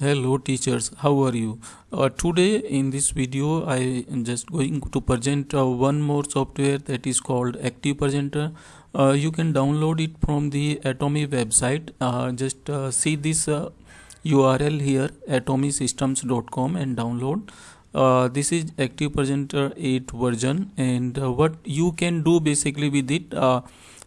hello teachers. How are you? Uh, today in this video i am just going to present uh, one more software that is called active presenter. Uh, you can download it from the Atomi website. Uh, just uh, see this url uh, here atomisystems.com and download. This is active presenter 8 version and what you can do basically with it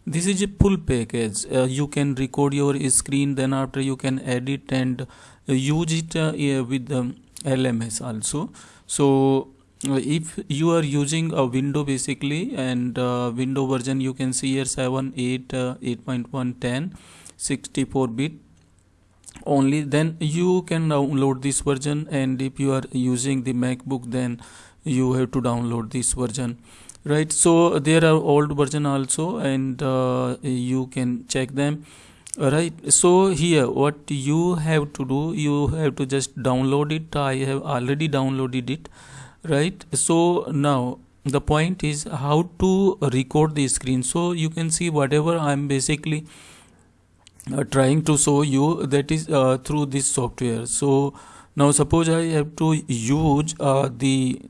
this is a full package. You can record your screen then after you can edit and use it uh, with the LMS also. So uh, if you are using a window basically and uh, window version you can see here 7 8 uh, 8.1 10 64 bit. Only then you can download this version and if you are using the macbook then you have to download this version. Right so there are old version also and uh, you can check them right. So here what you have to do you have to just download it. I have already downloaded it. Right. So now the point is how to record the screen. So you can see whatever i'm basically uh, trying to show you that is uh, through this software. So now suppose i have to use uh, the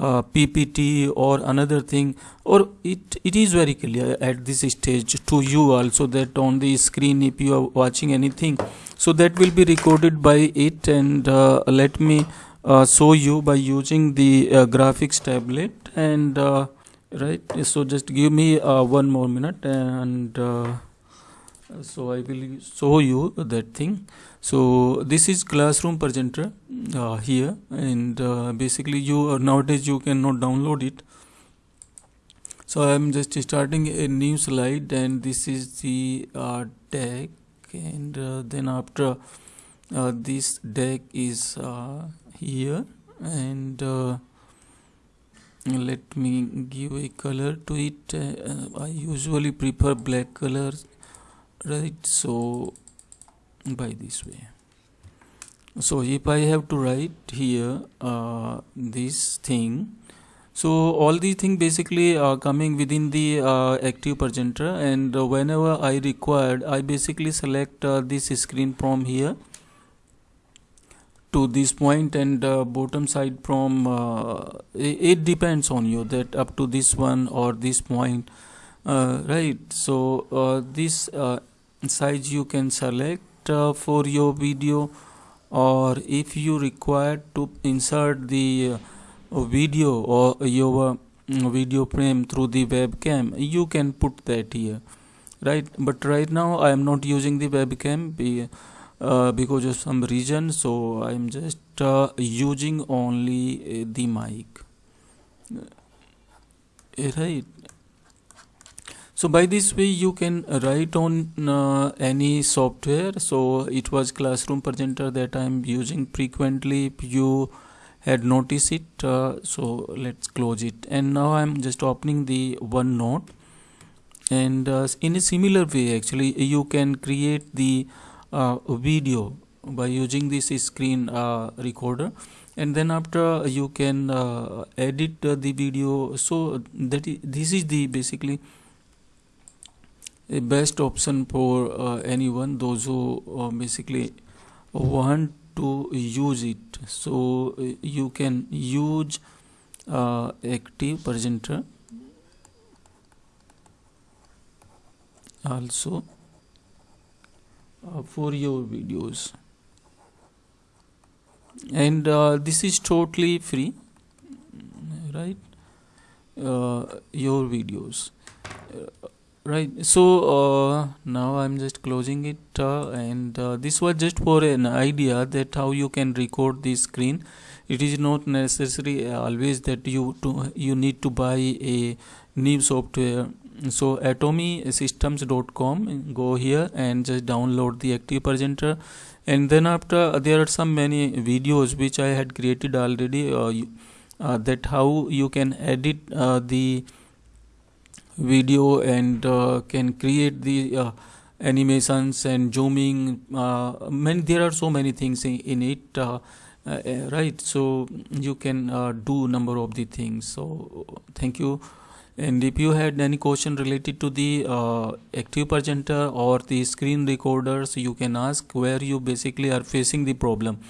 uh, PPT or another thing or it, it is very clear at this stage to you also that on the screen if you are watching anything so that will be recorded by it and uh, let me uh, show you by using the uh, graphics tablet and uh, right so just give me one more minute and so I will show you that thing. So this is classroom presenter uh, here. And uh, basically you uh, nowadays you cannot download it. So I'm just starting a new slide. And this is the uh, deck. And uh, then after uh, this deck is here. And let me give a color to it. I usually prefer black colors right so by this way. So if I have to write here uh, this thing so all these things basically are coming within the uh, active presenter and uh, whenever I required I basically select uh, this screen from here to this point and uh, bottom side from uh, it, it, depends on you that up to this one or this point right? So this size you can select uh, for your video or if you require to insert the uh, video or your mm, video frame through the webcam you can put that here. Right but right now I am not using the webcam be, uh, because of some reason so I am just uh, using only uh, the mic. Right so by this way you can write on uh, any software. So it was classroom presenter that i'm using frequently. If you had noticed it uh, so let's close it. And now i'm just opening the onenote. And uh, in a similar way actually you can create the uh, video by using this screen uh, recorder. And then after you can uh, edit the video. So that is, this is the basically a best option for uh, anyone those who uh, basically want to use it. So uh, you can use uh, active presenter. Also uh, for your videos. And uh, this is totally free right? Your videos right. So uh, now i'm just closing it uh, and uh, this was just for an idea that how you can record the screen. It is not necessary always that you to you need to buy a new software. So atomisystems.com go here and just download the active presenter. And then after there are some many videos which i had created already uh, uh, that how you can edit uh, the video and uh, can create the uh, animations and zooming uh, many there are so many things in, in it uh, right? So you can do number of the things. So thank you. And if you had any question related to the uh, active presenter or the screen recorders you can ask where you basically are facing the problem.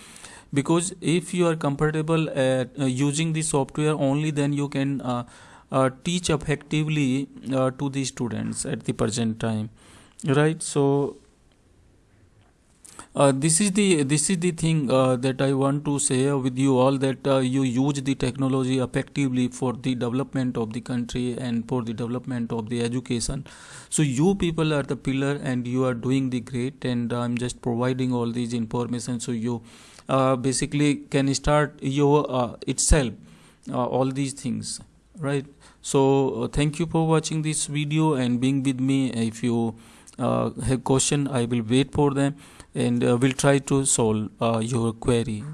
Because if you are comfortable at uh, using the software only then you can uh, uh, teach effectively uh, to the students at the present time right so uh, this is the this is the thing uh, that I want to say with you all that uh, you use the technology effectively for the development of the country and for the development of the education. So you people are the pillar and you are doing the great and I'm just providing all these information so you uh, basically can start your uh, itself uh, all these things right. So uh, thank you for watching this video and being with me. If you uh, have question I will wait for them and uh, we'll try to solve uh, your query